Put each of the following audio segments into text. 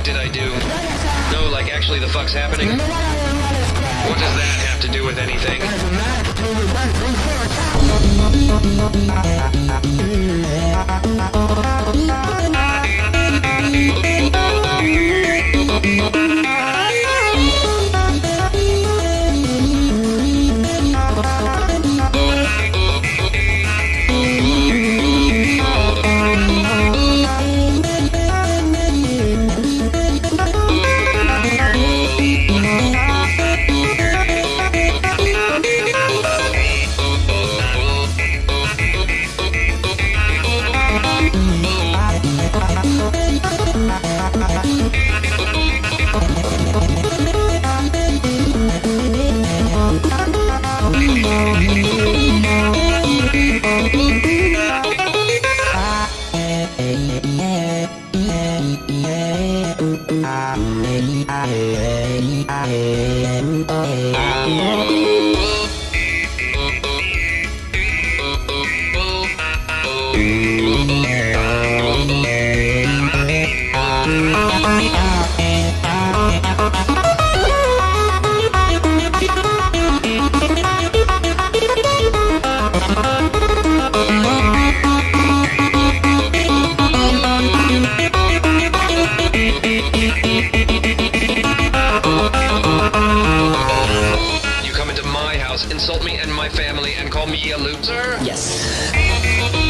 fuck did I do? No, like actually the fuck's happening? What does that have to do with anything? You yeah, ooh, ooh, ah, ooh, eh, ah, eh, ah, eh, ooh, oh, eh, ah, house, insult me and my family, and call me a loser? Yes.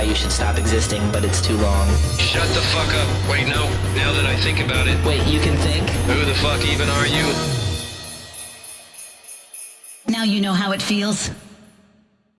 why you should stop existing, but it's too long. Shut the fuck up. Wait, no. Now that I think about it, Wait, you can think? who the fuck even are you? Now you know how it feels.